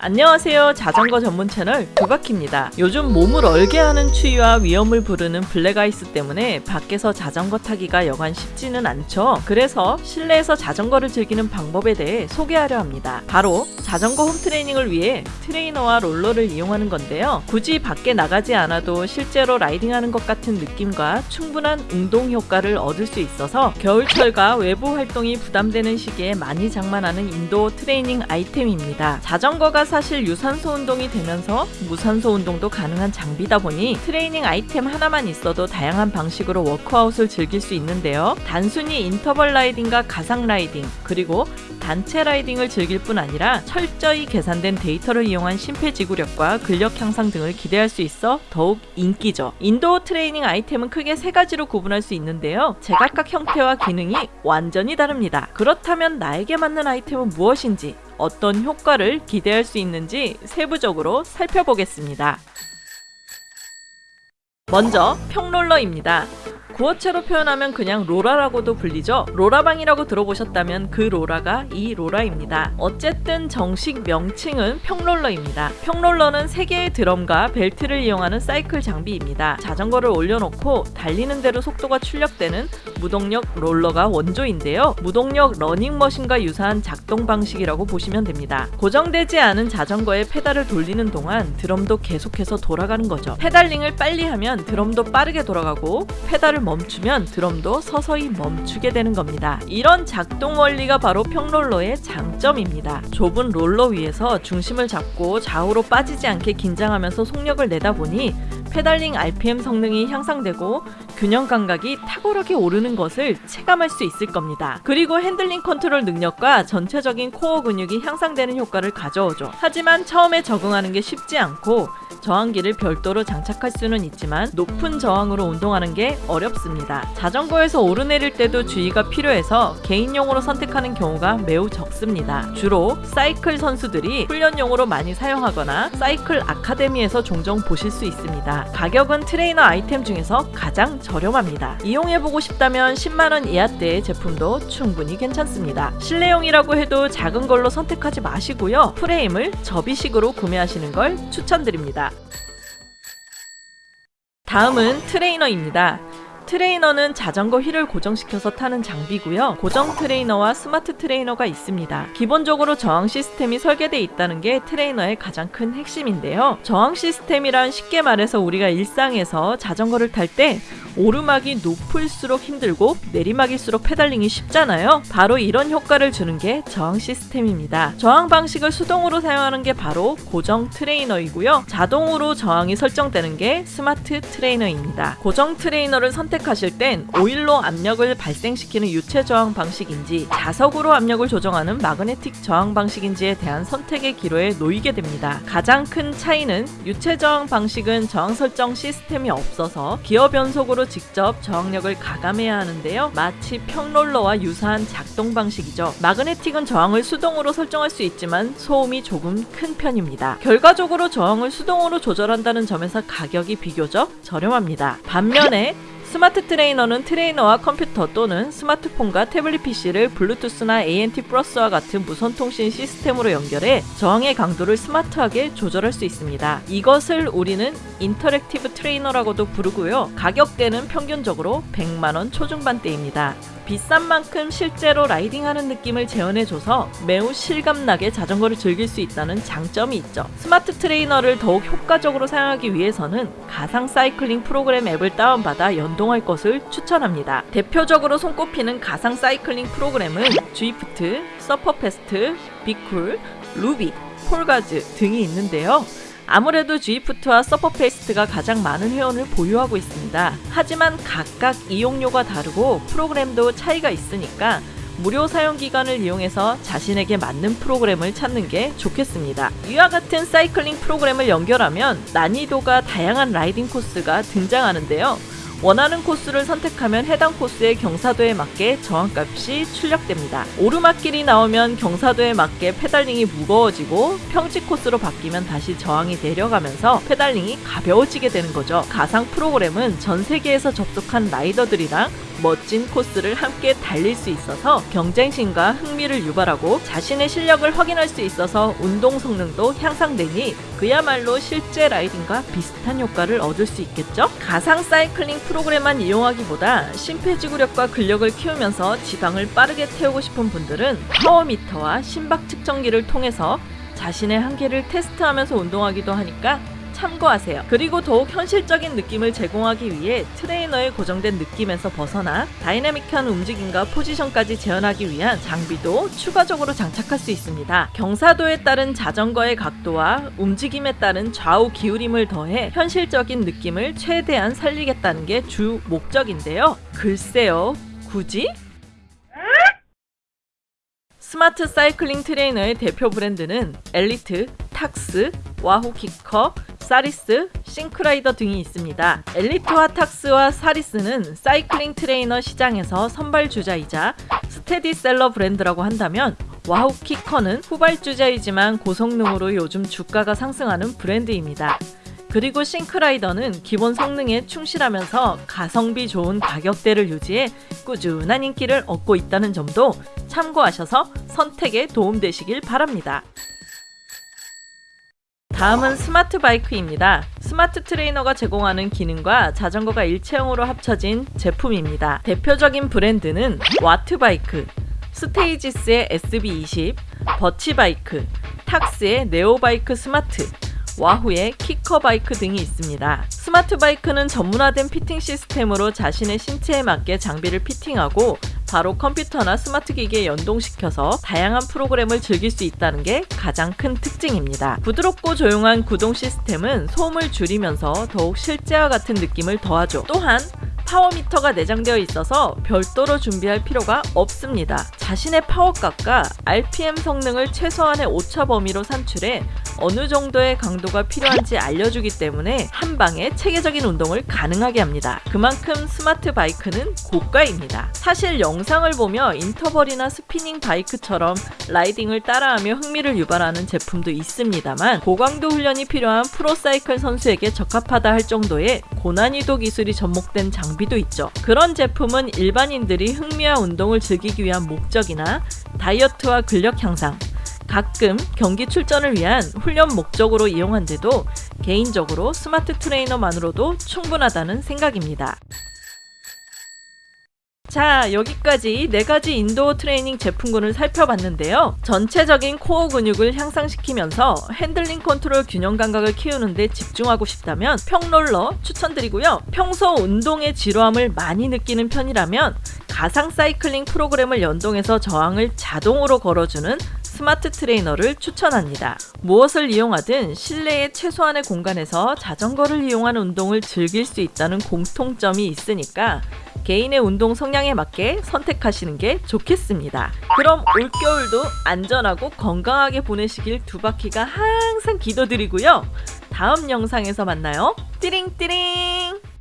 안녕하세요. 자전거 전문 채널 두바퀴입니다. 요즘 몸을 얼게 하는 추위와 위험을 부르는 black ice 때문에 밖에서 자전거 타기가 여간 쉽지는 않죠. 그래서 실내에서 자전거를 즐기는 방법에 대해 소개하려 합니다. 바로 자전거 home training을 위해 트레이너와 롤러를 이용하는 건데요. 굳이 밖에 나가지 않아도 실제로 riding하는 것 같은 느낌과 충분한 운동 효과를 얻을 수 있어서 겨울철과 외부 활동이 부담되는 시기에 많이 장만하는 indoor training 아이템입니다. 자전거가 사실 유산소 운동이 되면서 무산소 운동도 가능한 장비다 보니 트레이닝 아이템 하나만 있어도 다양한 방식으로 워크아웃을 즐길 수 있는데요. 단순히 인터벌 riding과 가상 riding 그리고 단체 riding을 즐길 뿐 아니라 철저히 계산된 데이터를 이용한 심폐지구력과 근력 향상 등을 기대할 수 있어 더욱 인기죠. indoor training 아이템은 크게 세 가지로 구분할 수 있는데요. 제각각 형태와 기능이 완전히 다릅니다. 그렇다면 나에게 맞는 아이템은 무엇인지 어떤 효과를 기대할 수 있는지 세부적으로 살펴보겠습니다. 먼저 평롤러입니다. 구어체로 표현하면 그냥 로라라고도 불리죠. 로라방이라고 들어보셨다면 그 로라가 이 로라입니다. 어쨌든 정식 명칭은 평롤러입니다. 평롤러는 3개의 드럼과 벨트를 이용하는 사이클 장비입니다. 자전거를 올려놓고 달리는 대로 속도가 출력되는 무동력 롤러가 원조인데요. 무동력 러닝머신과 유사한 작동 방식이라고 보시면 됩니다. 고정되지 않은 자전거의 페달을 돌리는 동안 드럼도 계속해서 돌아가는 거죠. pedaling을 빨리 하면 드럼도 빠르게 돌아가고 페달을 멈추면 드럼도 서서히 멈추게 되는 겁니다. 이런 작동 원리가 바로 평롤러의 장점입니다. 좁은 롤러 위에서 중심을 잡고 좌우로 빠지지 않게 긴장하면서 속력을 내다 보니 pedaling RPM 성능이 향상되고 균형 감각이 탁월하게 오르는 것을 체감할 수 있을 겁니다. 그리고 handling control 능력과 전체적인 코어 근육이 향상되는 효과를 가져오죠. 하지만 처음에 적응하는 게 쉽지 않고 저항기를 별도로 장착할 수는 있지만 높은 저항으로 운동하는 게 어렵습니다. 자전거에서 오르내릴 때도 주의가 필요해서 개인용으로 선택하는 경우가 매우 적습니다. 주로 사이클 선수들이 훈련용으로 많이 사용하거나 사이클 아카데미에서 종종 보실 수 있습니다. 가격은 트레이너 아이템 중에서 가장 저렴합니다. 이용해보고 싶다면 10만원 이하대의 제품도 충분히 괜찮습니다. 실내용이라고 해도 작은 걸로 선택하지 마시고요. 프레임을 접이식으로 구매하시는 걸 추천드립니다. 다음은 트레이너입니다. 트레이너는 자전거 휠을 고정시켜서 타는 장비고요. 고정 트레이너와 스마트 트레이너가 있습니다. 기본적으로 저항 시스템이 설계되어 있다는 게 트레이너의 가장 큰 핵심인데요. 저항 시스템이란 쉽게 말해서 우리가 일상에서 자전거를 탈 때 오르막이 높을수록 힘들고 내리막일수록 pedaling이 쉽잖아요. 바로 이런 효과를 주는 게 저항 시스템입니다. 저항 방식을 수동으로 사용하는 게 바로 고정 트레이너이고요. 자동으로 저항이 설정되는 게 스마트 트레이너입니다. 고정 트레이너를 선택하실 땐 오일로 압력을 발생시키는 유체 저항 방식인지 자석으로 압력을 조정하는 마그네틱 저항 방식인지에 대한 선택의 기로에 놓이게 됩니다. 가장 큰 차이는 유체 저항 방식은 저항 설정 시스템이 없어서 기어 변속으로 직접 저항력을 가감해야 하는데요. 마치 평롤러와 유사한 작동 방식이죠. 마그네틱은 저항을 수동으로 설정할 수 있지만 소음이 조금 큰 편입니다. 결과적으로 저항을 수동으로 조절한다는 점에서 가격이 비교적 저렴합니다. 반면에 스마트 트레이너는 트레이너와 컴퓨터 또는 스마트폰과 태블릿 PC를 블루투스나 ANT 플러스와 같은 무선 통신 시스템으로 연결해 저항의 강도를 스마트하게 조절할 수 있습니다. 이것을 우리는 interactive trainer라고도 부르고요. 가격대는 평균적으로 100만원 초중반대입니다. 비싼 만큼 실제로 riding하는 느낌을 재현해줘서 매우 실감나게 자전거를 즐길 수 있다는 장점이 있죠. 스마트 트레이너를 더욱 효과적으로 사용하기 위해서는 가상 사이클링 프로그램 앱을 다운받아 연동할 것을 추천합니다. 대표적으로 손꼽히는 가상 사이클링 프로그램은 Zwift, Sufferfest, BKOOL, ROUVY, FulGaz 등이 있는데요. 아무래도 G푸트와 서퍼페이스트가 가장 많은 회원을 보유하고 있습니다. 하지만 각각 이용료가 다르고 프로그램도 차이가 있으니까 무료 사용 기간을 이용해서 자신에게 맞는 프로그램을 찾는 게 좋겠습니다. 이와 같은 사이클링 프로그램을 연결하면 난이도가 다양한 riding 코스가 등장하는데요. 원하는 코스를 선택하면 해당 코스의 경사도에 맞게 저항값이 출력됩니다. 오르막길이 나오면 경사도에 맞게 pedaling이 무거워지고 평지 코스로 바뀌면 다시 저항이 내려가면서 pedaling이 가벼워지게 되는 거죠. 가상 프로그램은 전 세계에서 접속한 rider들이랑 멋진 코스를 함께 달릴 수 있어서 경쟁심과 흥미를 유발하고 자신의 실력을 확인할 수 있어서 운동 성능도 향상되니 그야말로 실제 riding과 비슷한 효과를 얻을 수 있겠죠? 가상 사이클링 프로그램만 이용하기보다 심폐지구력과 근력을 키우면서 지방을 빠르게 태우고 싶은 분들은 power meter와 심박 측정기를 통해서 자신의 한계를 테스트하면서 운동하기도 하니까 참고하세요. 그리고 더욱 현실적인 느낌을 제공하기 위해 트레이너의 고정된 느낌에서 벗어나 다이나믹한 움직임과 포지션까지 재현하기 위한 장비도 추가적으로 장착할 수 있습니다. 경사도에 따른 자전거의 각도와 움직임에 따른 좌우 기울임을 더해 현실적인 느낌을 최대한 살리겠다는 게 주 목적인데요. 글쎄요, 굳이? 스마트 사이클링 트레이너의 대표 브랜드는 Elite, Tacx, Wahoo KICKR, Saris, ThinkRider 등이 있습니다. Elite와 Tacx와 Saris는 사이클링 트레이너 시장에서 선발 주자이자 스테디셀러 브랜드라고 한다면 Wahoo KICKR는 후발 주자이지만 고성능으로 요즘 주가가 상승하는 브랜드입니다. 그리고 ThinkRider는 기본 성능에 충실하면서 가성비 좋은 가격대를 유지해 꾸준한 인기를 얻고 있다는 점도 참고하셔서 선택에 도움되시길 바랍니다. 다음은 스마트 바이크입니다. 스마트 트레이너가 제공하는 기능과 자전거가 일체형으로 합쳐진 제품입니다. 대표적인 브랜드는 Wattbike, Stages의 SB20, 버치 바이크, Tacx의 NEO Bike Smart, Wahoo의 KICKR Bike 등이 있습니다. 스마트 바이크는 전문화된 피팅 시스템으로 자신의 신체에 맞게 장비를 피팅하고 바로 컴퓨터나 스마트 기기에 연동시켜서 다양한 프로그램을 즐길 수 있다는 게 가장 큰 특징입니다. 부드럽고 조용한 구동 시스템은 소음을 줄이면서 더욱 실제와 같은 느낌을 더하죠. 또한 power meter가 내장되어 있어서 별도로 준비할 필요가 없습니다. 자신의 파워값과 RPM 성능을 최소한의 오차 범위로 산출해 어느 정도의 강도가 필요한지 알려주기 때문에 한 방에 체계적인 운동을 가능하게 합니다. 그만큼 스마트 바이크는 고가입니다. 사실 영상을 보며 인터벌이나 스피닝 바이크처럼 라이딩을 따라하며 흥미를 유발하는 제품도 있습니다만 고강도 훈련이 필요한 프로사이클 선수에게 적합하다 할 정도의 고난이도 기술이 접목된 장비 도 있죠. 그런 제품은 일반인들이 흥미와 운동을 즐기기 위한 목적이나 다이어트와 근력 향상, 가끔 경기 출전을 위한 훈련 목적으로 이용한 데도 개인적으로 스마트 트레이너만으로도 충분하다는 생각입니다. 자 여기까지 4가지 indoor 트레이닝 제품군을 살펴봤는데요. 전체적인 코어 근육을 향상시키면서 핸들링 컨트롤 균형 감각을 키우는 데 집중하고 싶다면 평롤러 추천드리고요. 평소 운동의 지루함을 많이 느끼는 편이라면 가상 사이클링 프로그램을 연동해서 저항을 자동으로 걸어주는 스마트 트레이너를 추천합니다. 무엇을 이용하든 실내의 최소한의 공간에서 자전거를 이용한 운동을 즐길 수 있다는 공통점이 있으니까 개인의 운동 성향에 맞게 선택하시는 게 좋겠습니다. 그럼 올겨울도 안전하고 건강하게 보내시길 두 바퀴가 항상 기도드리고요. 다음 영상에서 만나요. 띠링띠링!